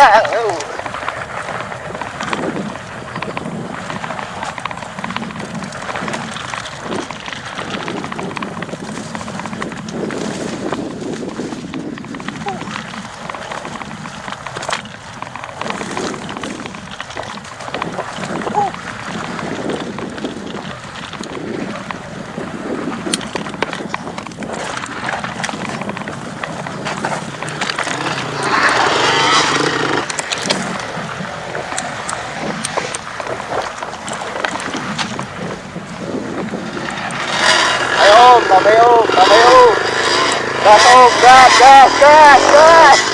não, eu... Tá bom, tá, tá, tá, tá.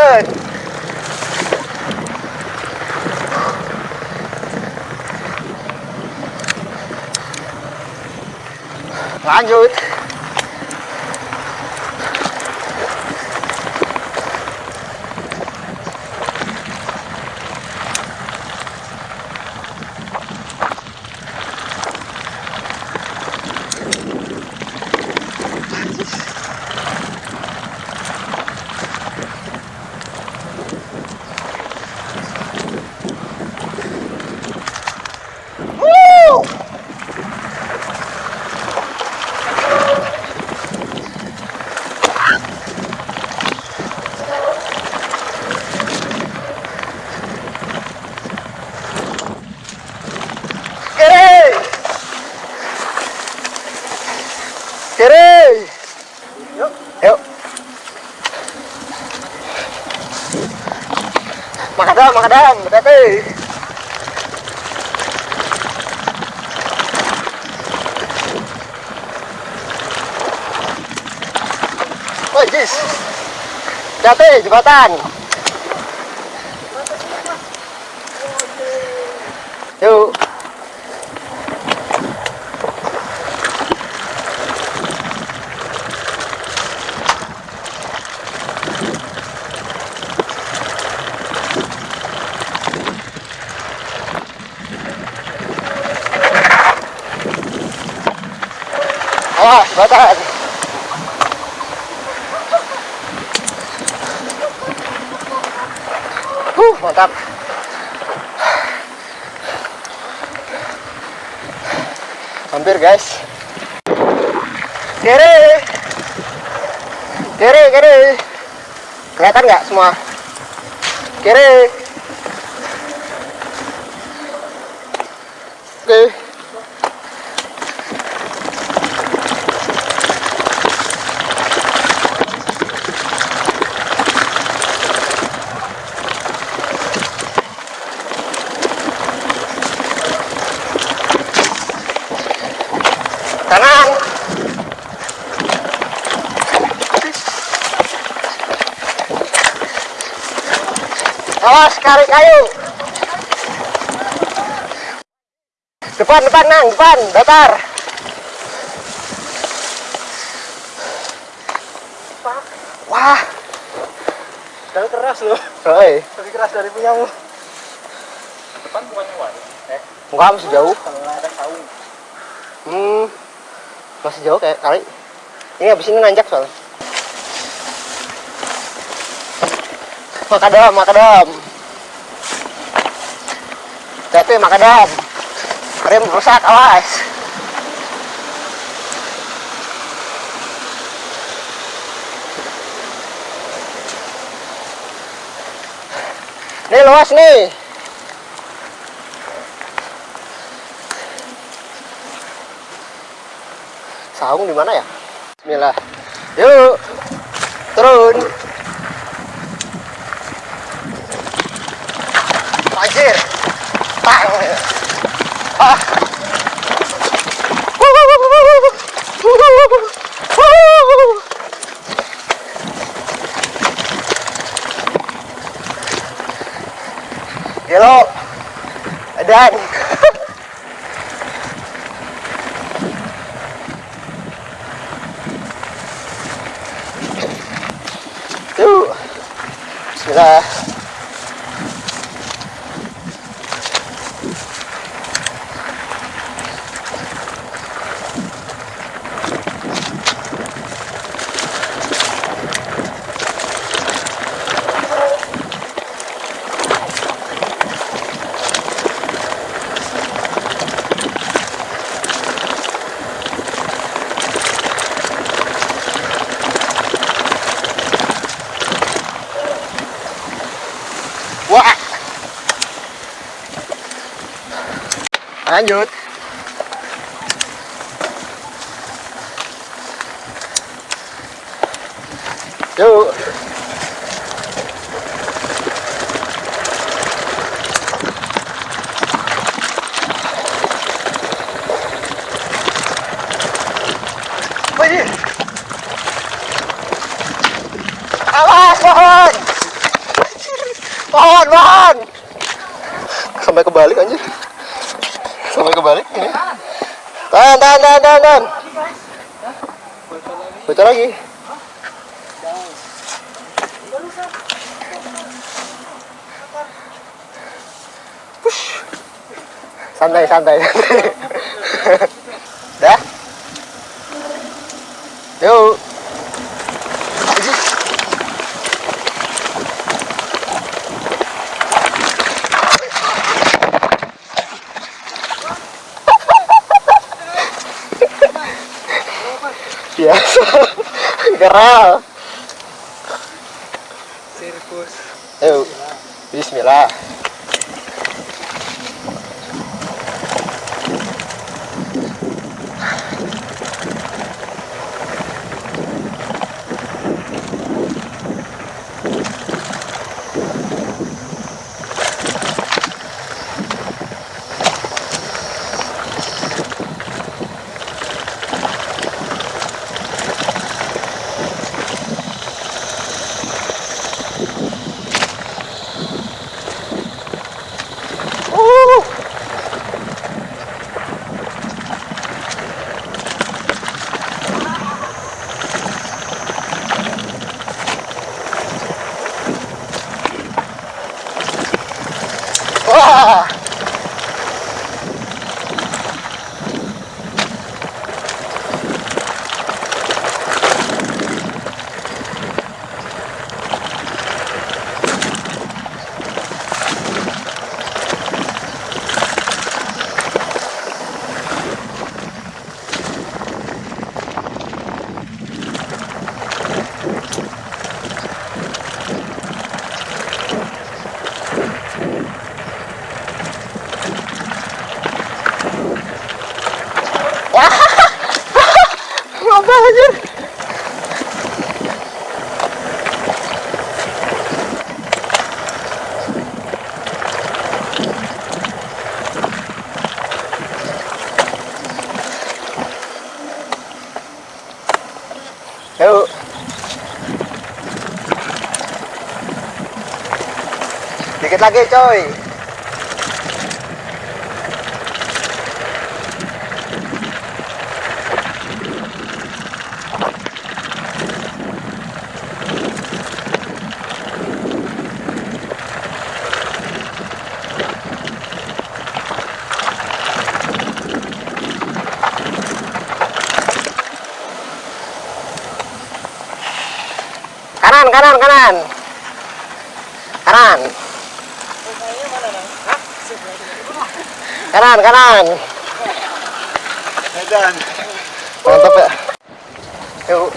ơi. Lá vô Hati-hati, jembatan. Yuk. Awas, jembatan. Hampir guys. Kiri. Kiri, kiri. Kelihatan nggak semua? Kiri. Oke. Kanan. Awas kari kayu. Depan, depan, nang, depan, datar. Wah, Dan keras loh. oi. Lebih keras dari punyamu. Depan bukannya wan. Eh, Enggak, masih jauh. kalau ada saung. Hmm, masih jauh kayak kali. Ini habis ini nanjak soalnya. Makadam, makadam. Ya, makadam. Rem rusak, awas. Nih luas nih. Saung di mana ya? Bismillah. Yuk. Turun. Anjir. Tang. Ah. Gelo. Dan Lanjut. Bocor lagi. Push. Santai, santai. Dah. Yuk. Anjir. biasa geral Sirkus. yuk Bismillah Dikit lagi coy. Kanan, kanan, kanan. Kanan. Kanan, kanan. Medan. Mantap ya. Yuk.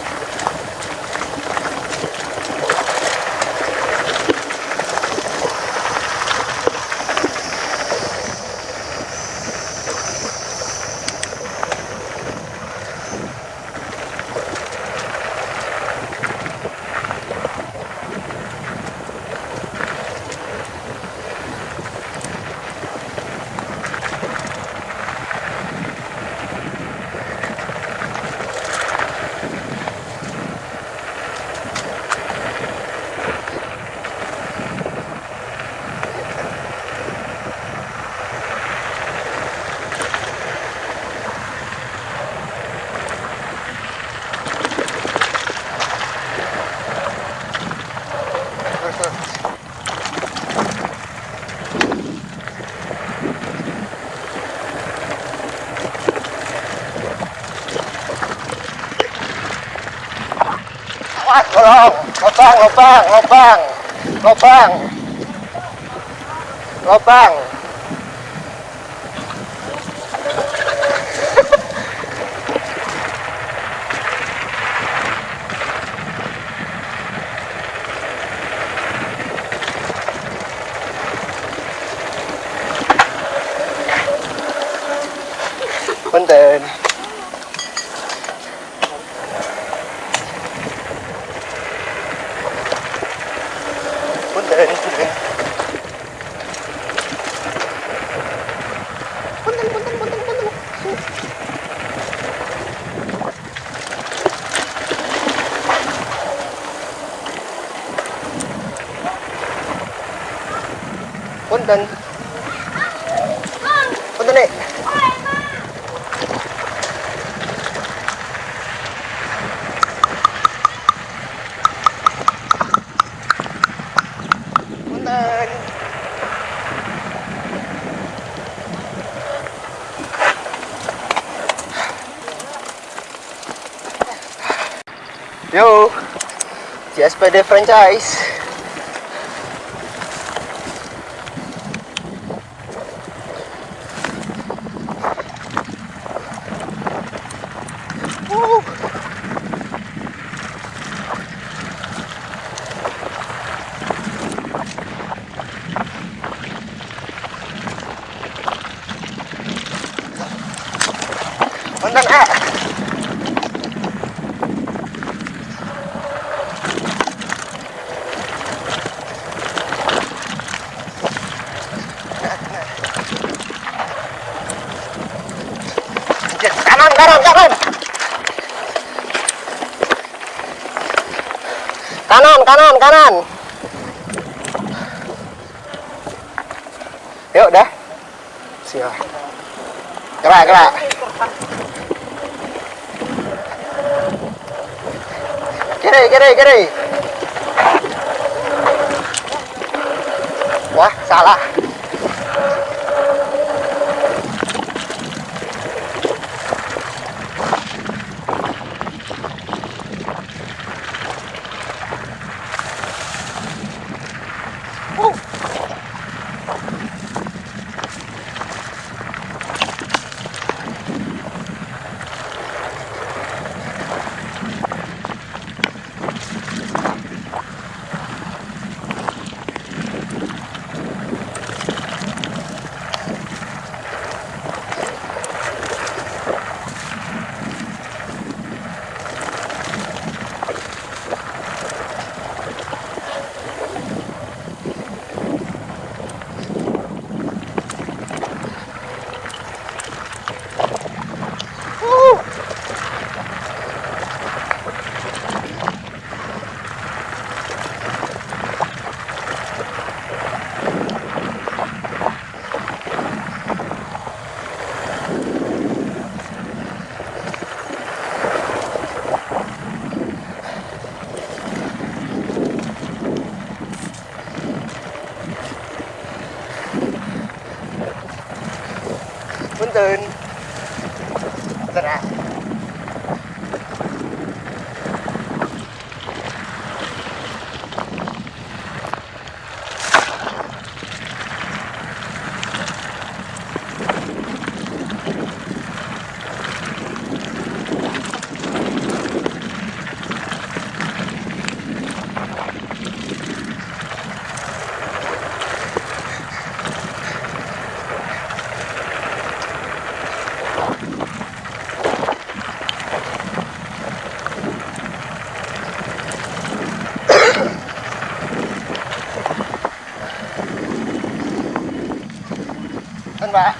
Wah, tolong. Lopang, lopang, lopang. Lopang. Lopang. Punten. Punten, punten. Punten, punten, punten, punten. Punten. Punten. Punten. Yo, CSPD franchise. Woo. Punten, eh. Kanan, kanan, kanan. Kanan, kanan, kanan. Yuk, dah. Siap. Gerak, gerak. Kiri, kiri, kiri. Wah, salah. từ vào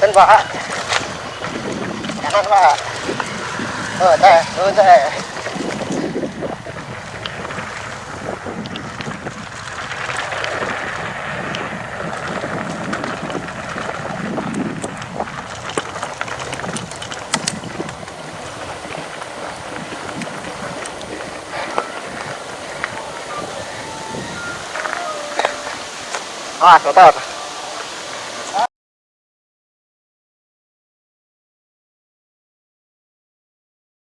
thân vả thân vả ở đây ở đây. Kotor.